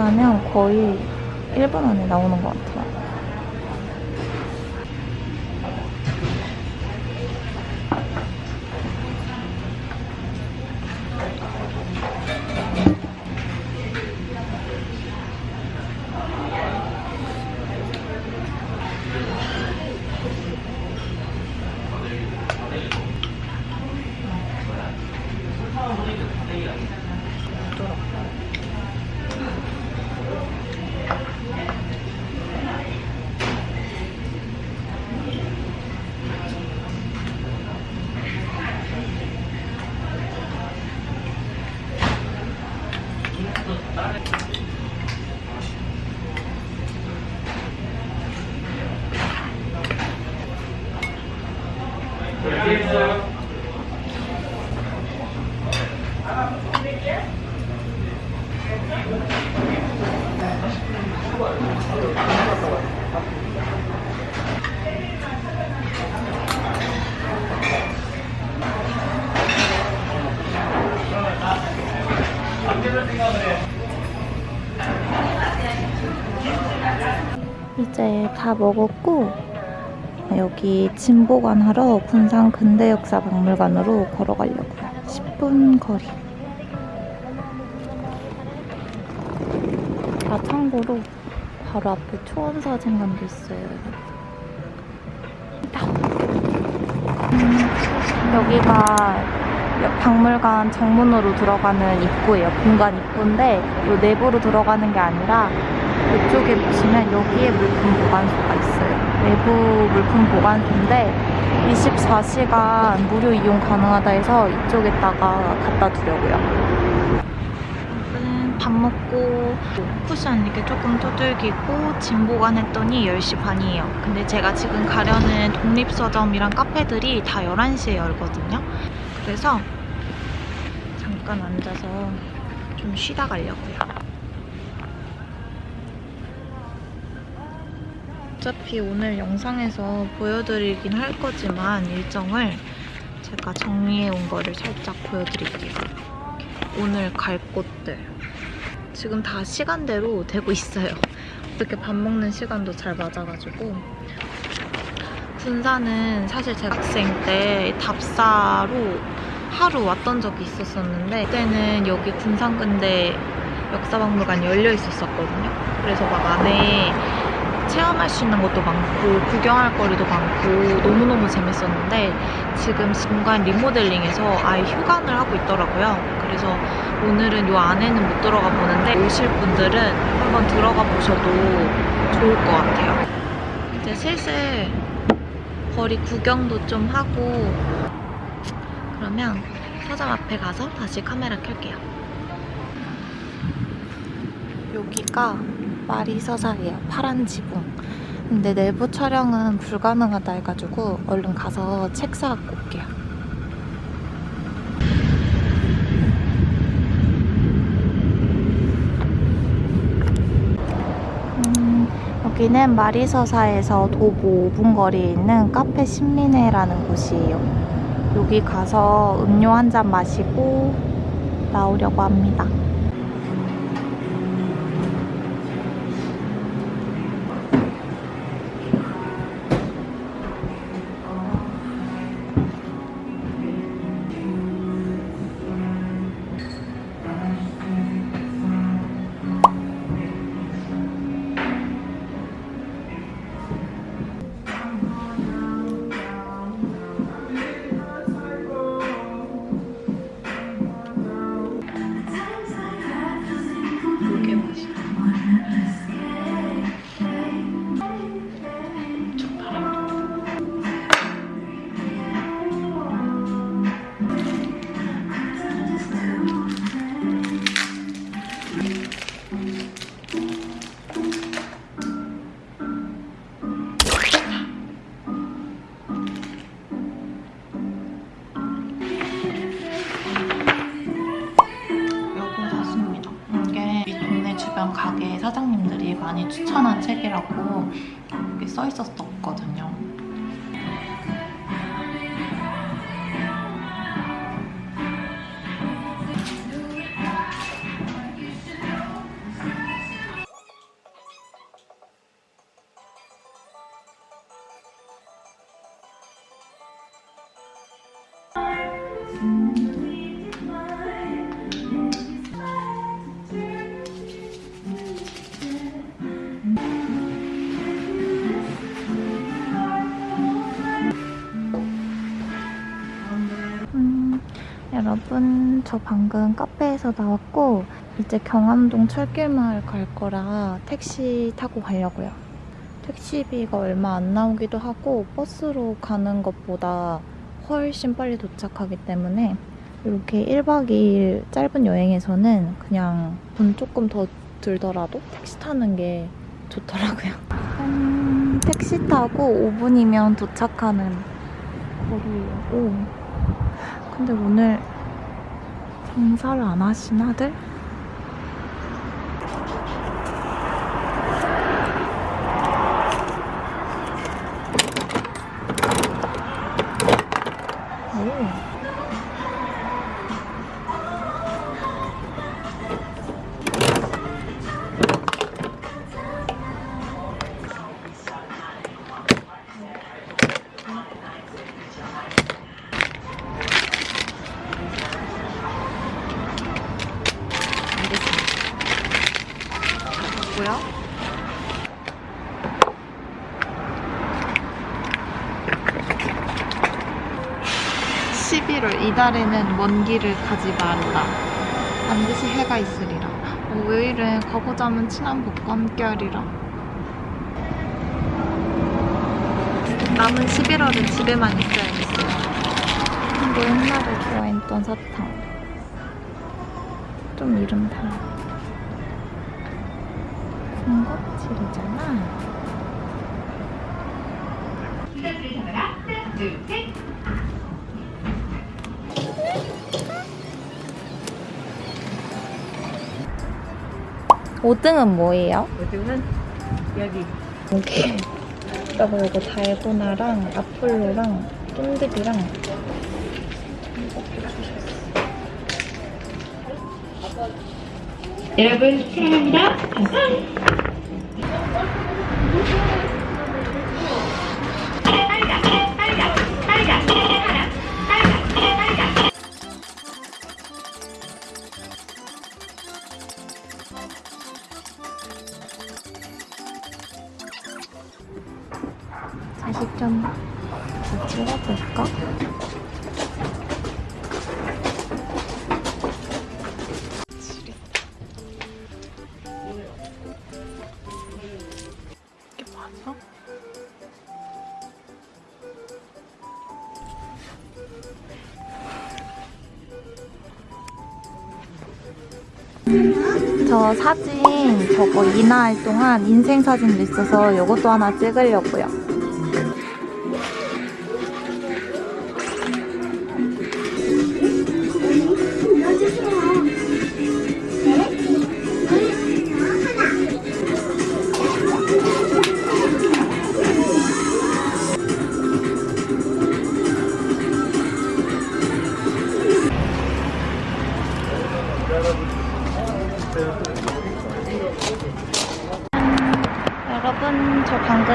주문하면 거의 1분 안에 나오는 것 같아요. 이제 다 먹었고 여기 진보관 하러 군산 근대역사박물관으로 걸어가려고요. 10분 거리. 아 참고로 바로 앞에 초원사진관도 있어요. 음, 여기가 박물관 정문으로 들어가는 입구예요. 공간 입구인데 이 내부로 들어가는 게 아니라 이쪽에 보시면 여기에 물품 보관소가 있어요. 내부 물품 보관소인데 24시간 무료 이용 가능하다 해서 이쪽에다가 갖다 두려고요. 밥 먹고 쿠션 이렇게 조금 두들기고 짐 보관했더니 10시 반이에요. 근데 제가 지금 가려는 독립서점이랑 카페들이 다 11시에 열거든요. 그래서 잠깐 앉아서 좀 쉬다 가려고요. 어차피 오늘 영상에서 보여드리긴 할 거지만 일정을 제가 정리해 온 거를 살짝 보여드릴게요. 오늘 갈 곳들. 지금 다 시간대로 되고 있어요. 어떻게 밥 먹는 시간도 잘 맞아가지고. 군산은 사실 제가 학생 때 답사로 하루 왔던 적이 있었었는데 그때는 여기 군산근대 역사박물관이 열려 있었었거든요. 그래서 막 안에 체험할 수 있는 것도 많고 구경할 거리도 많고 너무너무 재밌었는데 지금 공간 리모델링해서 아예 휴관을 하고 있더라고요. 그래서 오늘은 이 안에는 못 들어가 보는데 오실 분들은 한번 들어가 보셔도 좋을 것 같아요. 이제 슬슬 거리 구경도 좀 하고 그러면 서점 앞에 가서 다시 카메라 켤게요. 여기가 마리서사예요. 파란 지붕. 근데 내부 촬영은 불가능하다 해가지고 얼른 가서 책 사갖고 올게요. 음, 여기는 마리서사에서 도보 5분 거리에 있는 카페 신민회라는 곳이에요. 여기 가서 음료 한 잔 마시고 나오려고 합니다. 여러분, 저 방금 카페에서 나왔고, 이제 경암동 철길마을 갈 거라 택시 타고 가려고요. 택시비가 얼마 안 나오기도 하고, 버스로 가는 것보다 훨씬 빨리 도착하기 때문에, 이렇게 1박 2일 짧은 여행에서는 그냥 돈 조금 더 들더라도 택시 타는 게 좋더라고요. 음, 택시 타고 5분이면 도착하는 거리예요. 오. 근데 오늘 장사를 안 하시나들? 달에는 먼 길을 가지 말라. 반드시 해가 있으리라. 이래 가보자면 친한 복권결이라. 남은 11월은 집에만 있어야겠어요. 이거 옛날에 좋아했던 사탕. 좀 이름 달라. 군것질이잖아. 오등은 뭐예요? 요즘은 여기 여기 여보 이거 달고나랑 아폴로랑 쫀득이랑 여러분 사랑합니다. 저 사진 저거 이나할 동안 인생 사진도 있어서 이것도 하나 찍으려고요.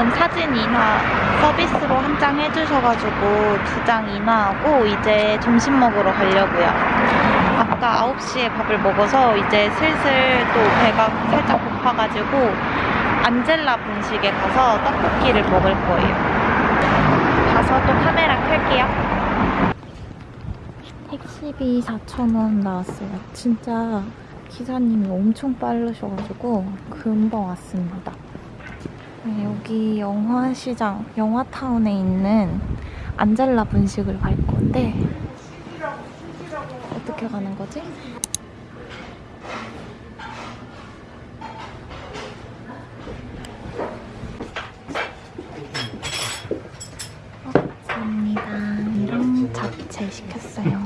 저 방금 사진 인화 서비스로 한 장 해주셔가지고 두 장 인화하고 이제 점심 먹으러 가려고요. 아까 9시에 밥을 먹어서 이제 슬슬 또 배가 살짝 고파가지고 안젤라 분식에 가서 떡볶이를 먹을 거예요. 가서 또 카메라 켤게요. 택시비 4,000원 나왔어요. 진짜 기사님이 엄청 빠르셔가지고 금방 왔습니다. 네, 여기 영화시장, 영화타운에 있는 안젤라 분식을 갈 건데 어떻게 가는 거지? 어, 감사합니다. 이랑 잡채 시켰어요.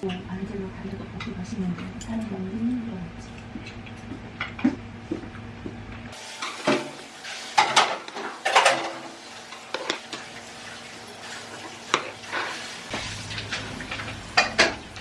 반대로 반대로 다시 가시면 돼요. 사는 거 있는 거 같지.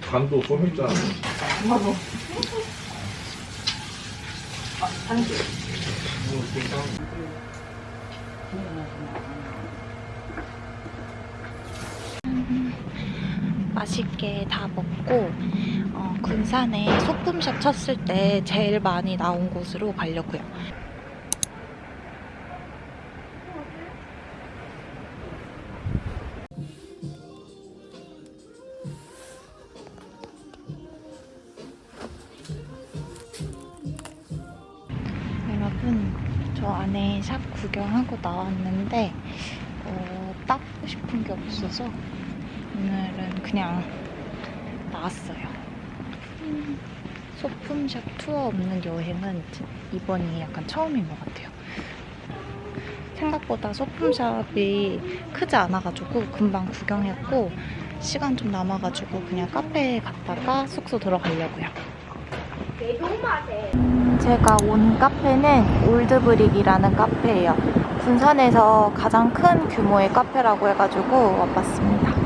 간도 소멸잖아. 맛있게 다 먹고 어, 군산에 소품샵 쳤을 때 제일 많이 나온 곳으로 가려고요. 투어 없는 여행은 이번이 약간 처음인 것 같아요. 생각보다 소품샵이 크지 않아가지고 금방 구경했고 시간 좀 남아가지고 그냥 카페에 갔다가 숙소 들어가려고요. 제가 온 카페는 올드브릭이라는 카페예요. 군산에서 가장 큰 규모의 카페라고 해가지고 와봤습니다.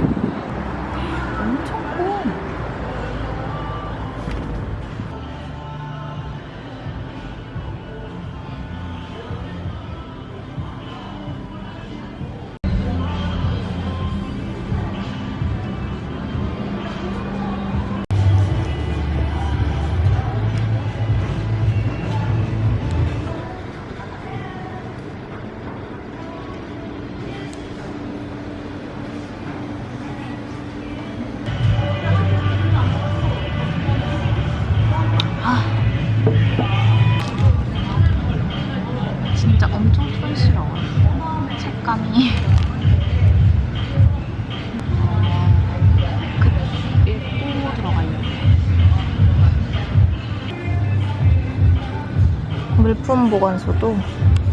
물품 보관소도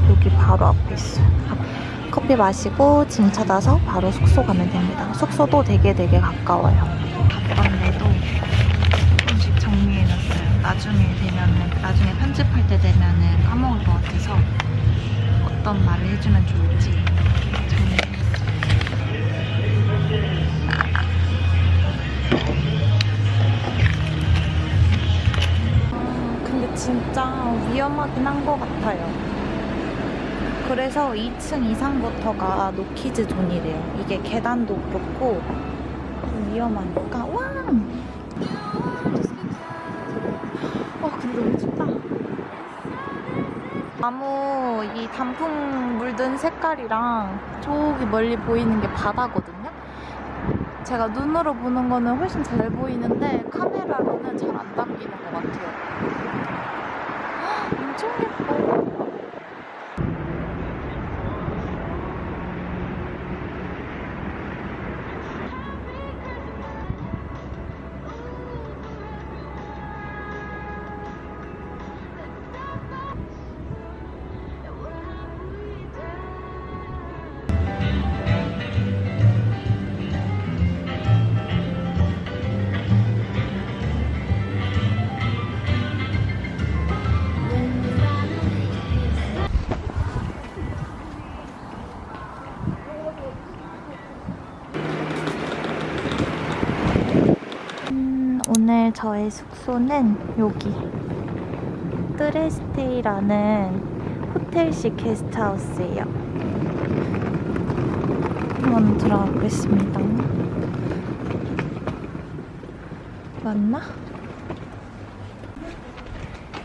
여기 바로 앞에 있어요. 커피 마시고 짐 찾아서 바로 숙소 가면 됩니다. 숙소도 되게 되게 가까워요. 바쁜데도 조금씩 정리해놨어요. 나중에 되면은 나중에 편집할 때 되면은 까먹을 것 같아서 어떤 말을 해주면 좋을지 정리. 근데 진짜 위험하긴 한 것 같아요. 그래서 2층 이상부터가 노키즈 존이래요. 이게 계단도 그렇고 좀 위험하니까 와! 와 근데 너무 춥다. 나무 이 단풍 물든 색깔이랑 저기 멀리 보이는 게 바다거든요. 제가 눈으로 보는 거는 훨씬 잘 보이는데 카메라로는 잘 안 담기는 것 같아요. 헉, 엄청 예뻐. 저의 숙소는 여기 뜨레스테이라는 호텔식 게스트하우스예요. 한번 들어가 보겠습니다. 맞나?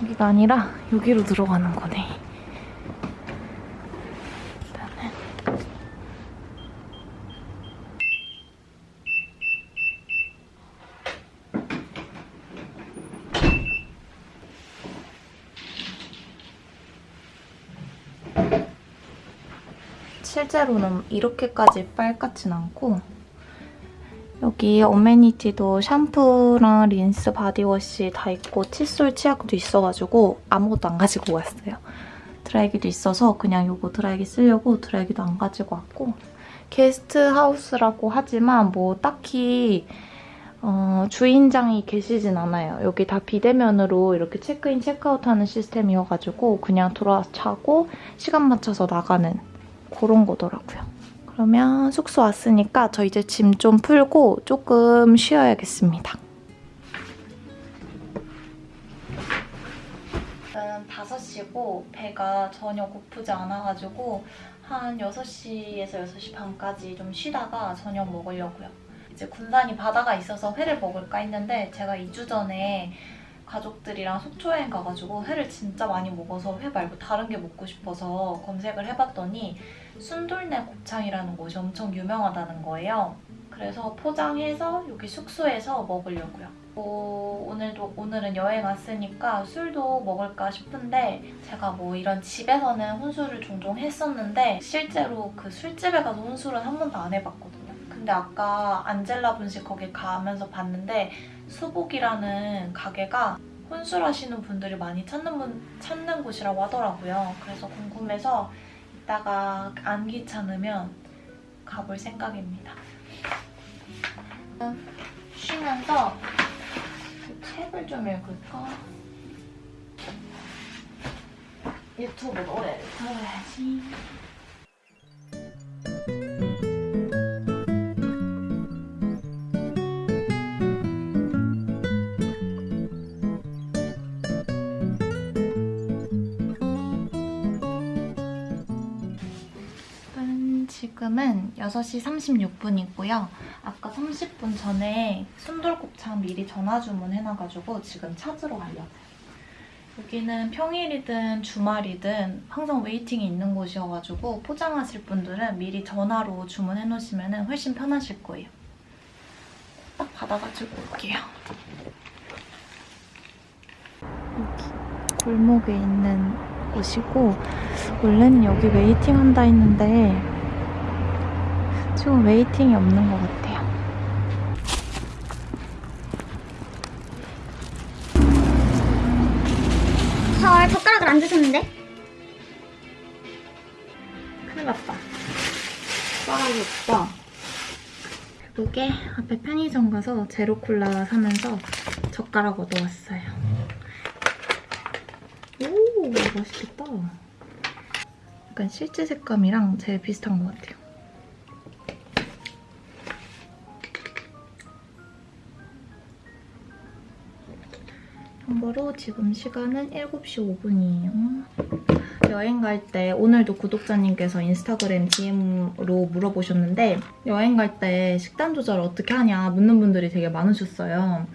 여기가 아니라 여기로 들어가는 거네. 일단은 실제로는 이렇게까지 빨갛진 않고 여기 amenity도 샴푸랑 린스, body wash 다 있고 칫솔, 치약도 있어가지고 아무것도 안 가지고 왔어요. 드라이기도 있어서 그냥 이거 드라이기 쓰려고 드라이기도 안 가지고 왔고 게스트하우스라고 하지만 뭐 딱히 어, 주인장이 계시진 않아요. 여기 다 비대면으로 이렇게 체크인, 체크아웃 하는 시스템이어가지고 그냥 들어와서 자고 시간 맞춰서 나가는 그런 거더라고요. 그러면 숙소 왔으니까 저 이제 짐 좀 풀고 조금 쉬어야겠습니다. 지금 5시고 배가 전혀 고프지 않아가지고 한 6시에서 6시 반까지 좀 쉬다가 저녁 먹으려고요. 이제 군산이 바다가 있어서 회를 먹을까 했는데 제가 2주 전에 가족들이랑 속초 여행 가가지고 회를 진짜 많이 먹어서 회 말고 다른 게 먹고 싶어서 검색을 해봤더니 순돌네 곱창이라는 곳이 엄청 유명하다는 거예요. 그래서 포장해서 여기 숙소에서 먹으려고요. 뭐 오늘도 오늘은 여행 왔으니까 술도 먹을까 싶은데 제가 뭐 이런 집에서는 혼술을 종종 했었는데 실제로 그 술집에 가서 혼술은 한 번도 안 해봤거든요. 근데 아까 안젤라 분식 거기 가면서 봤는데 수복이라는 가게가 혼술하시는 분들이 많이 찾는 분 찾는 곳이라고 하더라고요. 그래서 궁금해서 이따가 안 귀찮으면 가볼 생각입니다. 쉬면서 책을 좀 읽을까? 유튜브 노래를 들어야지. 지금은 6시 36분이고요. 아까 30분 전에 순돌곱창 미리 전화 주문해놔가지고 지금 찾으러 가려고요. 여기는 평일이든 주말이든 항상 웨이팅이 있는 곳이어가지고 포장하실 분들은 미리 전화로 주문해놓으시면 훨씬 편하실 거예요. 딱 받아가지고 올게요. 여기 골목에 있는 곳이고 원래는 여기 waiting 한다 했는데 지금 waiting이 없는 것 같아요. 헐, 젓가락을 안 주셨는데? 큰일 났다. 숟가락이 없다. 결국에 앞에 편의점 가서 제로 콜라 사면서 젓가락 얻어왔어요. 오, 맛있겠다. 약간 실제 색감이랑 제일 비슷한 것 같아요. 참고로 지금 시간은 7시 5분이에요. 여행 갈 때 오늘도 구독자님께서 인스타그램 DM으로 물어보셨는데 여행 갈 때 식단 조절 어떻게 하냐 묻는 분들이 되게 많으셨어요.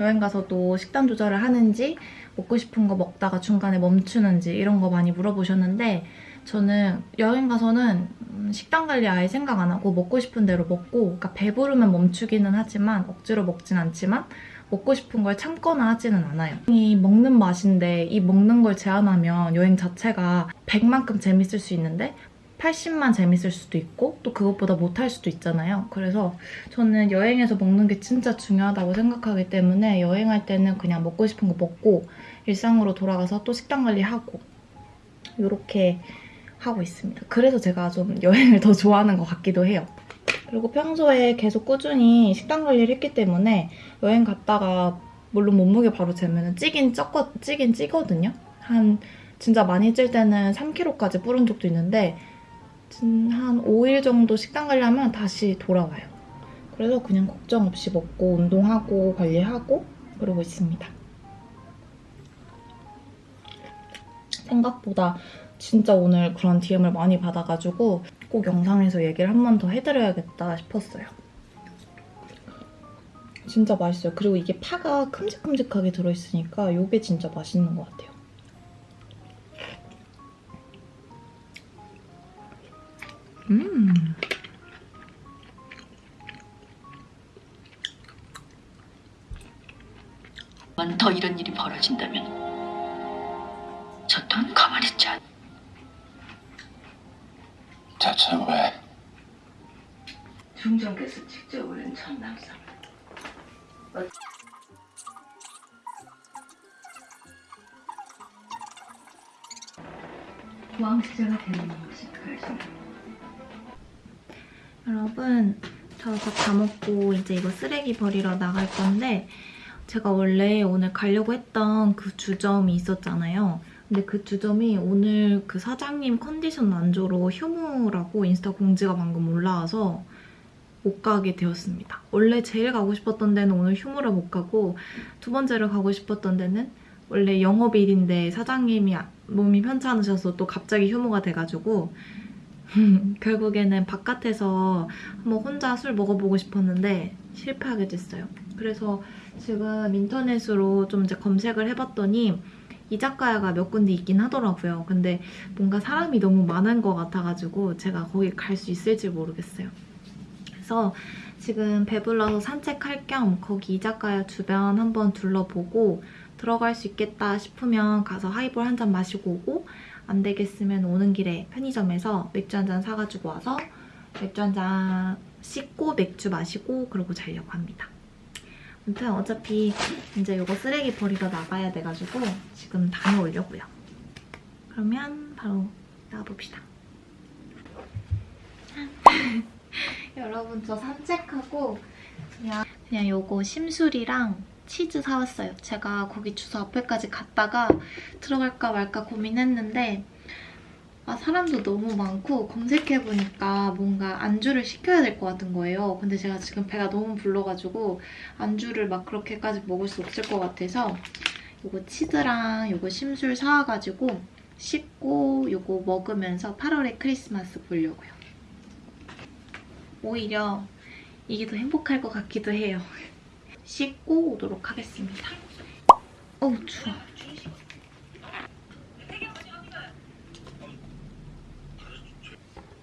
여행 가서도 식단 조절을 하는지 먹고 싶은 거 먹다가 중간에 멈추는지 이런 거 많이 물어보셨는데 저는 여행 가서는 음, 식단 관리 아예 생각 안 하고 먹고 싶은 대로 먹고 그러니까 배부르면 멈추기는 하지만 억지로 먹진 않지만 먹고 싶은 걸 참거나 하지는 않아요. 이 먹는 맛인데 이 먹는 걸 제한하면 여행 자체가 100만큼 재밌을 수 있는데 80만 재밌을 수도 있고 또 그것보다 못할 수도 있잖아요. 그래서 저는 여행에서 먹는 게 진짜 중요하다고 생각하기 때문에 여행할 때는 그냥 먹고 싶은 거 먹고 일상으로 돌아가서 또 식단 관리하고 이렇게 하고 있습니다. 그래서 제가 좀 여행을 더 좋아하는 것 같기도 해요. 그리고 평소에 계속 꾸준히 식단 관리를 했기 때문에 여행 갔다가 물론 몸무게 바로 재면 찌긴 쪘거, 찌긴 찌거든요. 한 진짜 많이 찔 때는 3kg까지 뿌른 적도 있는데 진- 한 5일 정도 식단 관리하면 다시 돌아와요. 그래서 그냥 걱정 없이 먹고 운동하고 관리하고 그러고 있습니다. 생각보다 진짜 오늘 그런 DM을 많이 받아가지고 꼭 영상에서 얘기를 한 번 더 해드려야겠다 싶었어요. 진짜 맛있어요. 그리고 이게 파가 큼직큼직하게 들어있으니까 이게 진짜 맛있는 것 같아요. 음. 만더 이런 일이 벌어진다면 저 또한 가만히 있지 않. 자, 대체 왜? 중정께서 직접 올린 천남성. 왕세자가 되는 것이 그것입니다. 여러분, 저밥다 먹고 이제 이거 쓰레기 버리러 나갈 건데 제가 원래 오늘 가려고 했던 그 주점이 있었잖아요. 근데 그 주점이 오늘 그 사장님 컨디션 안조로 휴무라고 인스타 공지가 방금 올라와서 못 가게 되었습니다. 원래 제일 가고 싶었던 데는 오늘 휴무를 못 가고 두 번째로 가고 싶었던 데는 원래 영업일인데 사장님이 몸이 편찮으셔서 또 갑자기 휴무가 돼가지고 결국에는 바깥에서 한번 혼자 술 먹어보고 싶었는데 실패하게 됐어요. 그래서 지금 인터넷으로 좀 이제 검색을 해봤더니 이자카야가 몇 군데 있긴 하더라고요. 근데 뭔가 사람이 너무 많은 것 같아가지고 제가 거기 갈 수 있을지 모르겠어요. 그래서 지금 배불러서 산책할 겸 거기 이자카야 주변 한번 둘러보고 들어갈 수 있겠다 싶으면 가서 하이볼 한 잔 마시고 오고 안 되겠으면 오는 길에 편의점에서 맥주 한 잔 사가지고 와서 맥주 한 잔 씻고 맥주 마시고 그러고 자려고 합니다. 아무튼 어차피 이제 이거 쓰레기 버리러 나가야 돼가지고 지금 다녀오려고요. 그러면 바로 나가봅시다. 여러분 저 산책하고 그냥 그냥 요거 심술이랑 치즈 사왔어요. 제가 거기 주소 앞에까지 갔다가 들어갈까 말까 고민했는데 아 사람도 너무 많고 검색해보니까 뭔가 안주를 시켜야 될 것 같은 거예요. 근데 제가 지금 배가 너무 불러가지고 안주를 막 그렇게까지 먹을 수 없을 것 같아서 요거 치즈랑 요거 심술 사와가지고 씻고 요거 먹으면서 8월에 크리스마스 보려고요. 오히려 이게 더 행복할 것 같기도 해요. 씻고 오도록 하겠습니다. 어우 추워.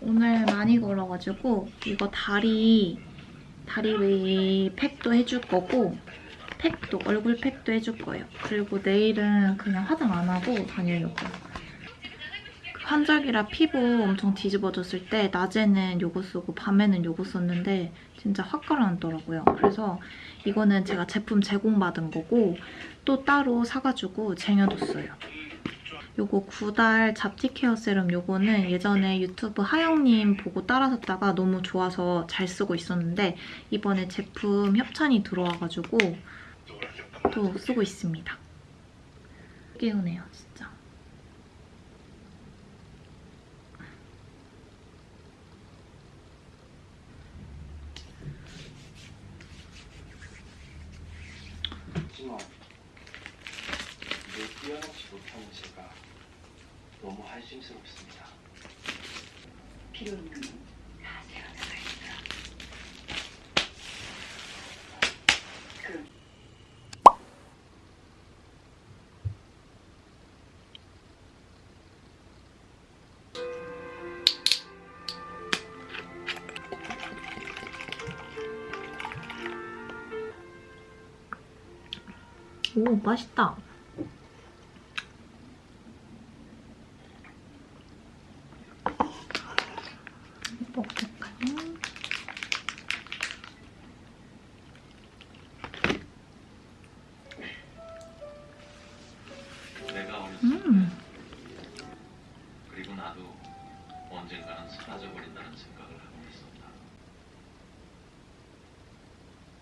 오늘 많이 걸어가지고 이거 다리 다리 웨이 팩도 해줄 거고 팩도 얼굴 팩도 해줄 거예요. 그리고 내일은 그냥 화장 안 하고 다니려고요. 그 환절기라 피부 엄청 뒤집어졌을 때 낮에는 요거 쓰고 밤에는 요거 썼는데 진짜 확 가라앉더라고요. 그래서 이거는 제가 제품 제공받은 거고 또 따로 사가지고 쟁여뒀어요. 요거 구달 잡티 케어 세럼 요거는 예전에 유튜브 하영님 보고 따라 샀다가 너무 좋아서 잘 쓰고 있었는데 이번에 제품 협찬이 들어와가지고 또 쓰고 있습니다. 깨우네요, 진짜. 하지만 내 뛰어넘지 못하는 제가 너무 한심스럽습니다. 필요 없는 건다 세워나가 있어. 그 오, 맛있다. 먹을까요? 내가 어렸을 음. 때 그리고 나도 언젠가는 사라져버린다는 생각을 하고 있었다.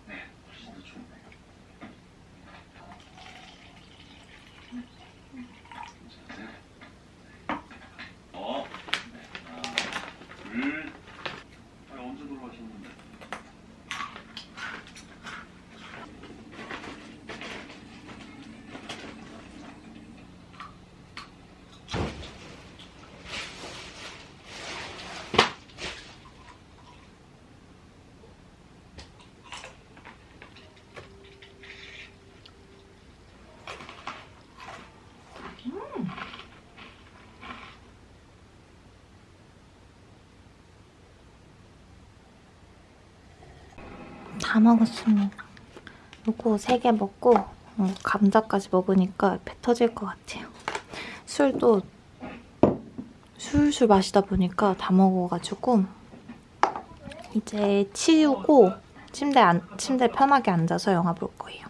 네, 훨씬 더 좋네요. 괜찮으세요? 어, 네, 하나, 둘. 아니, 언제 돌아가셨는데? 다 먹었습니다. 요거 3개 먹고 어, 감자까지 먹으니까 배 터질 것 같아요. 술도 술술 마시다 보니까 다 먹어가지고 이제 치우고 침대 안, 침대 편하게 앉아서 영화 볼 거예요.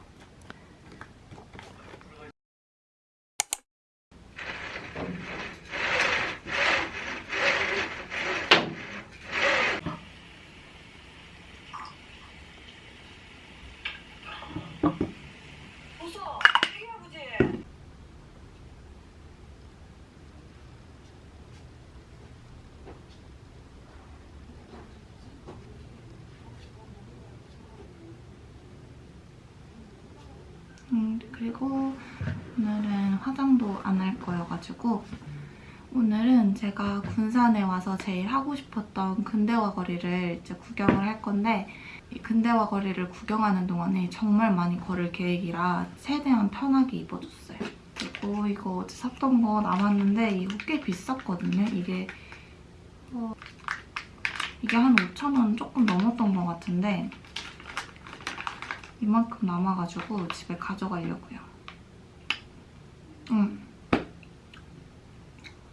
음, 그리고 오늘은 화장도 안 할 거여가지고 오늘은 군산에 와서 제일 하고 싶었던 근대화 거리를 이제 구경을 할 건데 이 근대화 거리를 구경하는 동안에 정말 많이 걸을 계획이라 최대한 편하게 입어줬어요. 그리고 이거 어제 샀던 거 남았는데 이거 꽤 비쌌거든요. 이게 어, 이게 한 5,000원 조금 넘었던 것 같은데 이만큼 남아가지고 집에 가져가려고요. 음.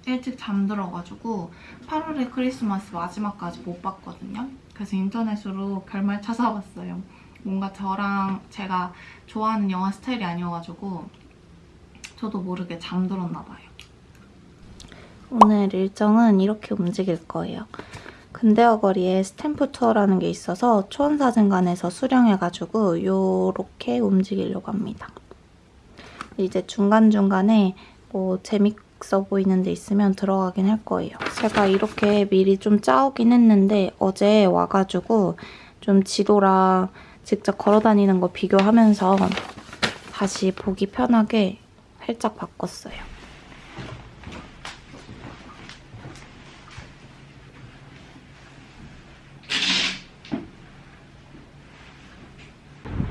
일찍 잠들어가지고 8월에 크리스마스 마지막까지 못 봤거든요. 그래서 인터넷으로 결말 찾아봤어요. 뭔가 저랑 제가 좋아하는 영화 스타일이 아니어가지고 저도 모르게 잠들었나 봐요. 오늘 일정은 이렇게 움직일 거예요. 근대화 거리에 스탬프 투어라는 게 있어서 초원사진관에서 수령해가지고 요렇게 움직이려고 합니다. 이제 중간중간에 뭐 재밌 어 보이는 데 있으면 들어가긴 할 거예요. 제가 이렇게 미리 좀 짜오긴 했는데 어제 와가지고 좀 지도랑 직접 걸어다니는 거 비교하면서 다시 보기 편하게 살짝 바꿨어요.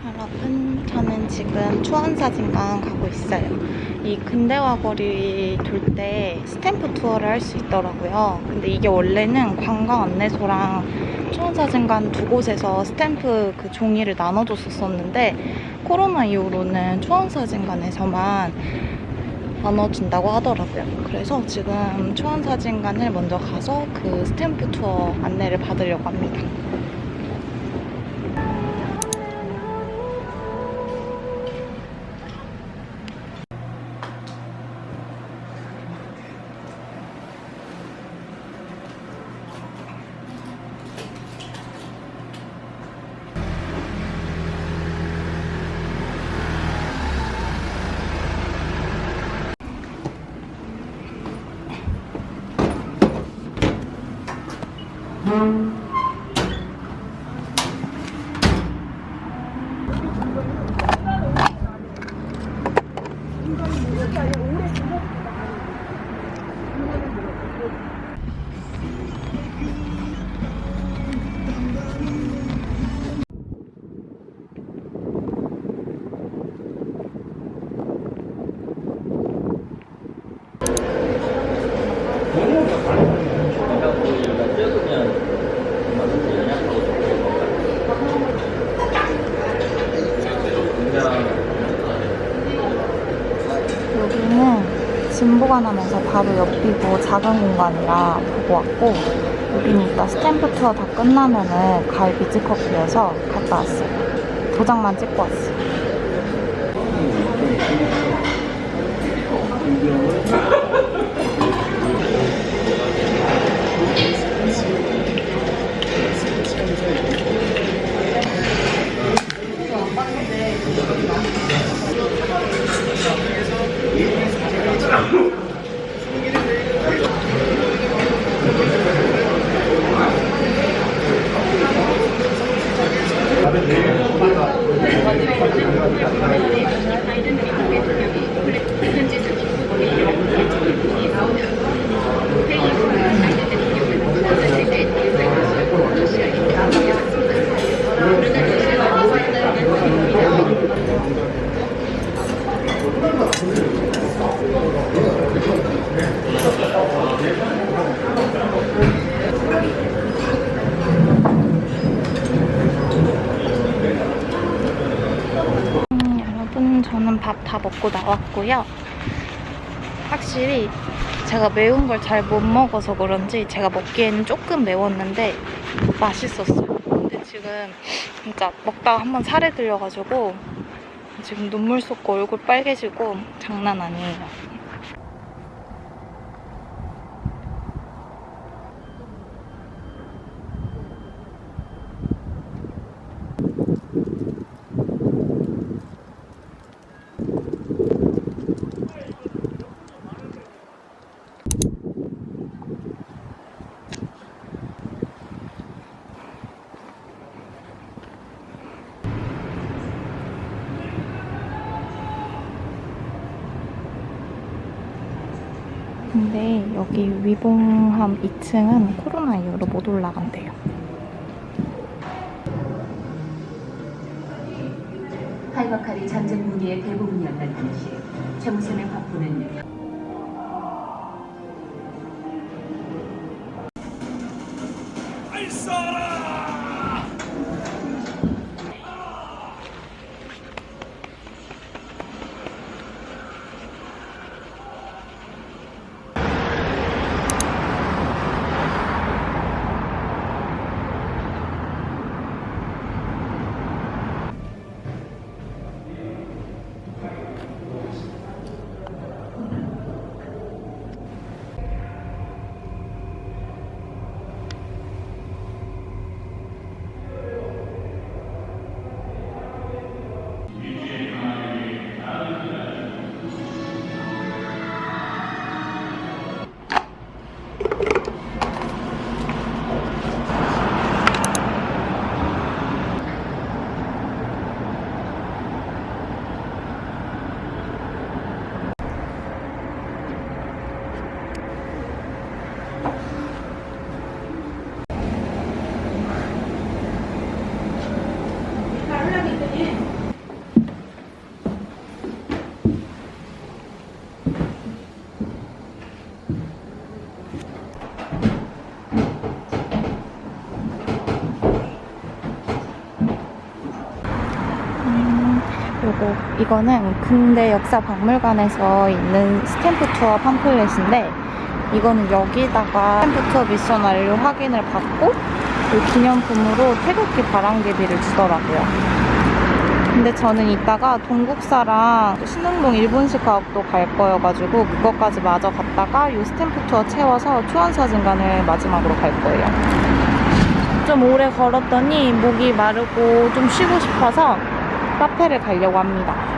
여러분, 저는 지금 초원사진관 가고 있어요. 이 근대화 거리 돌 때 스탬프 투어를 할 수 있더라고요. 근데 이게 원래는 관광 안내소랑 초원사진관 두 곳에서 스탬프 그 종이를 나눠줬었었는데 코로나 이후로는 초원사진관에서만 나눠준다고 하더라고요. 그래서 지금 초원사진관을 먼저 가서 그 스탬프 투어 안내를 받으려고 합니다. 진보관하면서 바로 옆이고 작은 공간이라 보고 왔고 여기는 이따 스탬프 투어 다 끝나면은 가을 비즈커피에서 갔다 왔어요. 도장만 찍고 왔어요. フレッシュ。 먹고 나왔고요. 확실히 제가 매운 걸 잘 못 먹어서 그런지 제가 먹기에는 조금 매웠는데 맛있었어요. 근데 지금 진짜 먹다가 한번 살에 들려가지고 지금 눈물 쏟고 얼굴 빨개지고 장난 아니에요. 근데 여기 위봉함 2층은 코로나 이후로 못 올라간대요. 칼바칼이 전쟁 무기의 대부분이었던 당시 최무선의 화포는 요거 이거는 근대 역사 박물관에서 있는 스탬프 투어 팜플렛인데 이거는 여기다가 스탬프 투어 미션 완료 확인을 받고 그 기념품으로 태극기 바람개비를 주더라고요. 근데 저는 이따가 동국사랑 또 신흥동 일본식 가옥도 갈 거여가지고 그것까지 마저 갔다가 요 스탬프 투어 채워서 초원사진관을 마지막으로 갈 거예요. 좀 오래 걸었더니 목이 마르고 좀 쉬고 싶어서 카페를 가려고 합니다.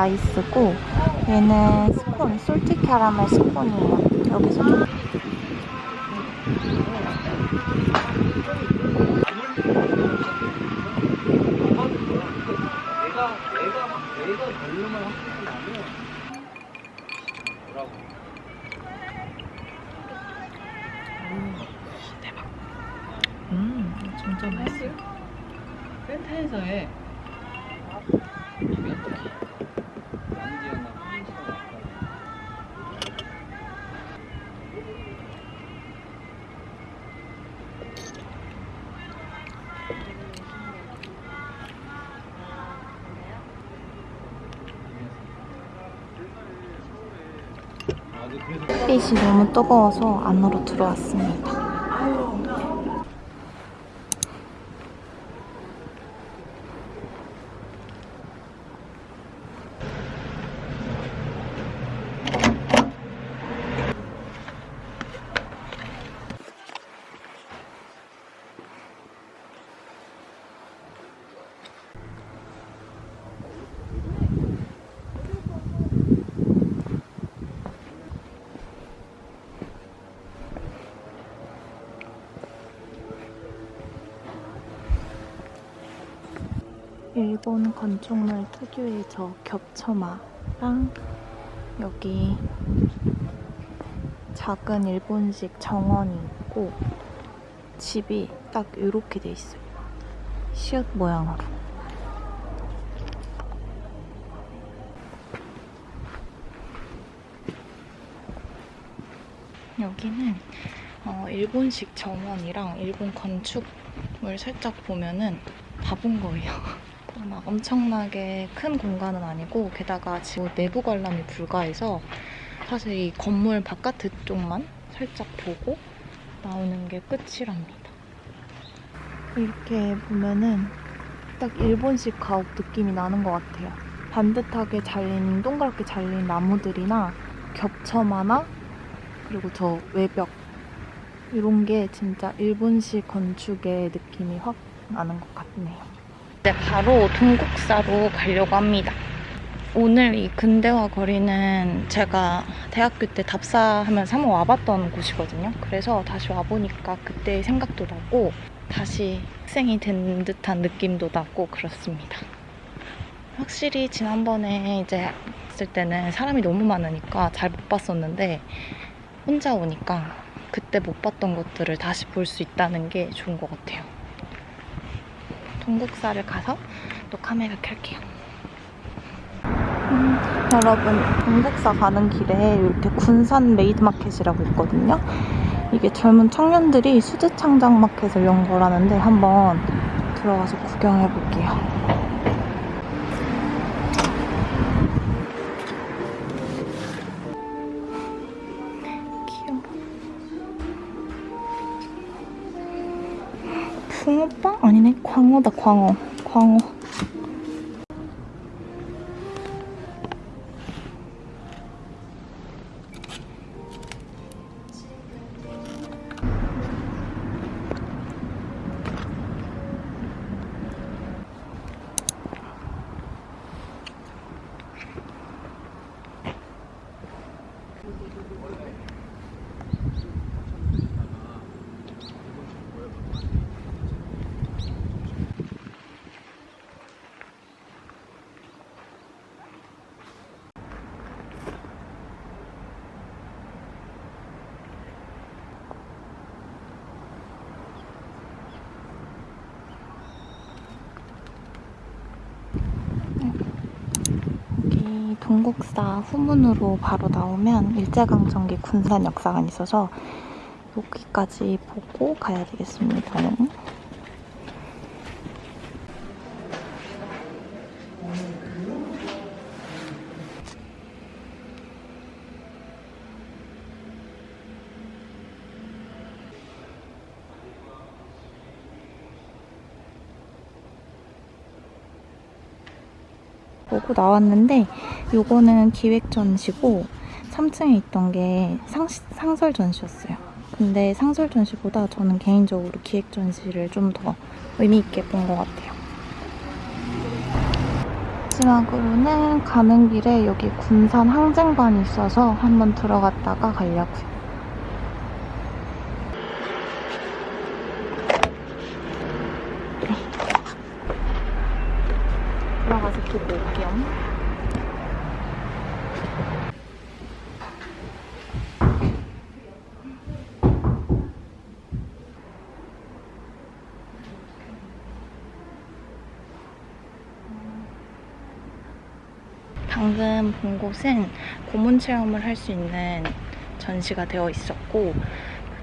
아이스고 얘는 스콘, 솔티 캐러멜 스콘이에요. 여기서 좀 음, 진짜 맛있어. 센터에서의 햇빛이 너무 뜨거워서 안으로 들어왔습니다. 일본 건축물 특유의 저 겹쳐마랑 여기 작은 일본식 정원이 있고 집이 딱 이렇게 돼 있어요. 시옷 모양으로. 여기는 어, 일본식 정원이랑 일본 건축물 살짝 보면은 다 본 거예요. 막 엄청나게 큰 공간은 아니고 게다가 지금 내부 관람이 불가해서 사실 이 건물 바깥 쪽만 살짝 보고 나오는 게 끝이랍니다. 이렇게 보면은 딱 일본식 가옥 느낌이 나는 것 같아요. 반듯하게 잘린 동그랗게 잘린 나무들이나 겹쳐마나 그리고 저 외벽 이런 게 진짜 일본식 건축의 느낌이 확 나는 것 같네요. 이제 바로 동국사로 가려고 합니다. 오늘 이 근대화 거리는 제가 대학교 때 답사하면서 한번 와봤던 곳이거든요. 그래서 다시 와보니까 그때의 생각도 나고 다시 학생이 된 듯한 느낌도 나고 그렇습니다. 확실히 지난번에 이제 봤을 때는 사람이 너무 많으니까 잘 못 봤었는데 혼자 오니까 그때 못 봤던 것들을 다시 볼 수 있다는 게 좋은 것 같아요. 동국사를 가서 또 카메라 켤게요. 음, 여러분, 동국사 가는 길에 이렇게 군산 메이드마켓이라고 있거든요. 이게 젊은 청년들이 수제창작 마켓을 연 거라는데 한번 들어가서 구경해 볼게요. 붕어빵? 아니네. 광어다, 광어. 광어. 여기 동국사 후문으로 바로 나오면 일제강점기 군산 역사관이 있어서 여기까지 보고 가야 되겠습니다. 보고 나왔는데 요거는 기획 전시고 3층에 있던 게 상, 상설 전시였어요. 근데 상설 전시보다 저는 개인적으로 기획 전시를 좀 더 의미 있게 본 것 같아요. 마지막으로는 가는 길에 여기 군산 항쟁반이 있어서 한번 들어갔다가 가려고요. 들어가서 보고 올게요. 본 곳은 고문 체험을 할 수 있는 전시가 되어 있었고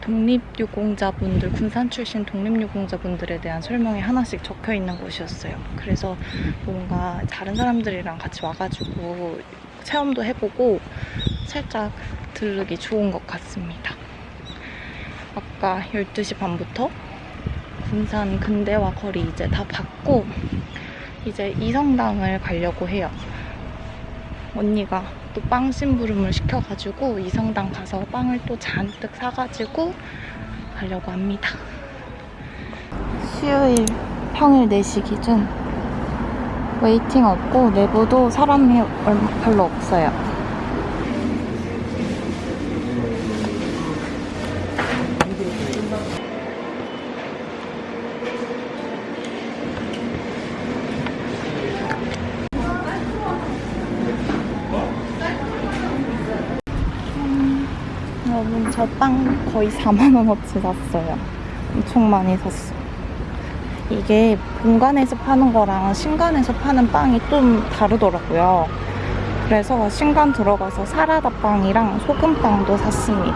독립유공자분들, 군산 출신 독립유공자분들에 대한 설명이 하나씩 적혀 있는 곳이었어요. 그래서 뭔가 다른 사람들이랑 같이 와가지고 체험도 해보고 살짝 들르기 좋은 것 같습니다. 아까 12시 반부터 군산 근대화 거리 이제 다 봤고 이제 이성당을 가려고 해요. 언니가 또 빵 심부름을 시켜가지고 이성당 가서 빵을 또 잔뜩 사가지고 가려고 합니다. 수요일 평일 4시 기준 웨이팅 없고 내부도 사람이 별로 없어요. 저 빵 거의 4만원어치 샀어요. 엄청 많이 샀어. 이게 본관에서 파는 거랑 신관에서 파는 빵이 좀 다르더라고요. 그래서 신관 들어가서 사라다 빵이랑 소금빵도 샀습니다.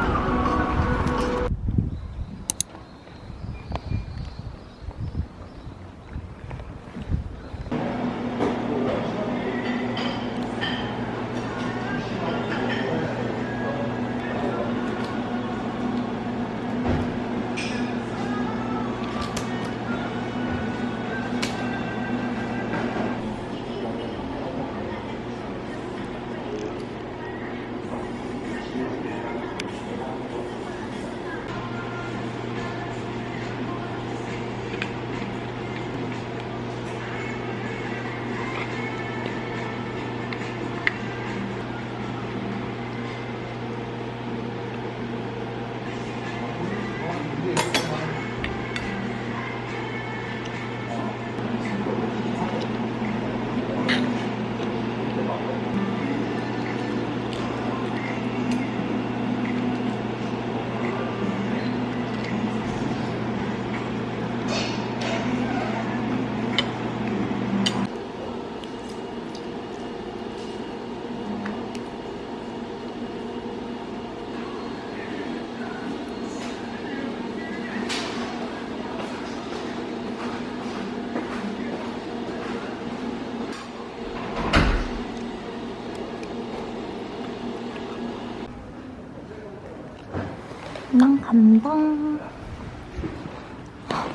난 간다.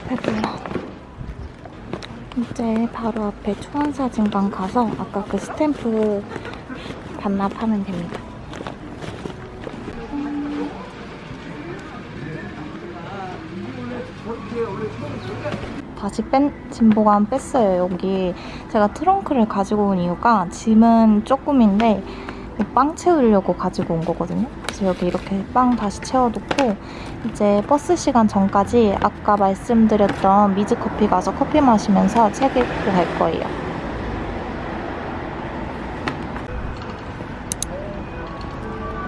배불러. 이제 바로 앞에 초원사진관 가서 아까 그 스탬프 반납하면 됩니다. 다시 뺀 짐 보관 뺐어요. 여기 제가 트렁크를 가지고 온 이유가 짐은 조금인데 빵 채우려고 가지고 온 거거든요. 그래서 여기 이렇게 빵 다시 채워놓고 이제 버스 시간 전까지 아까 말씀드렸던 미즈커피 가서 커피 마시면서 책 읽고 갈 거예요.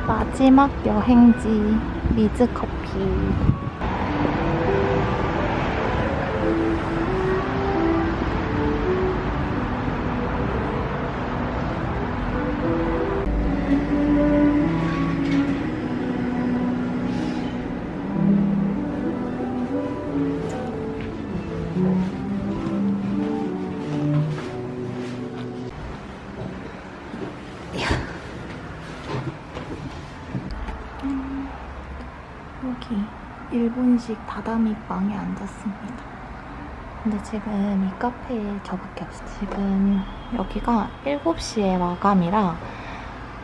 마지막 여행지 미즈커피. 다다미 빵에 앉았습니다. 근데 지금 이 카페에 저밖에 없어요. 지금 여기가 7시에 마감이라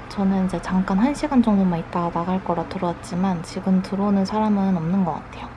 저는 이제 잠깐 1시간 정도만 있다가 나갈 거라 들어왔지만 지금 들어오는 사람은 없는 것 같아요.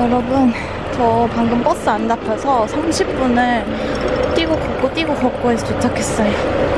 여러분, 저 방금 버스 안 잡혀서 30분을 뛰고 걷고 뛰고 걷고 해서 도착했어요.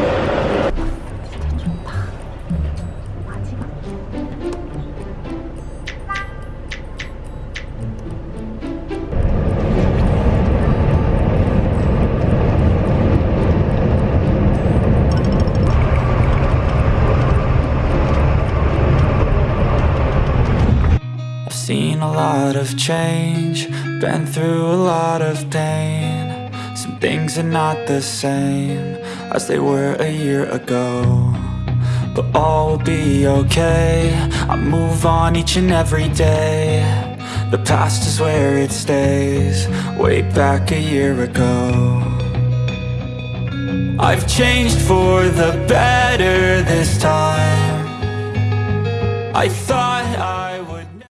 Change, been through a lot of pain. Some things are not the same as they were a year ago. But all will be okay. I move on each and every day. The past is where it stays, way back a year ago. I've changed for the better this time. I thought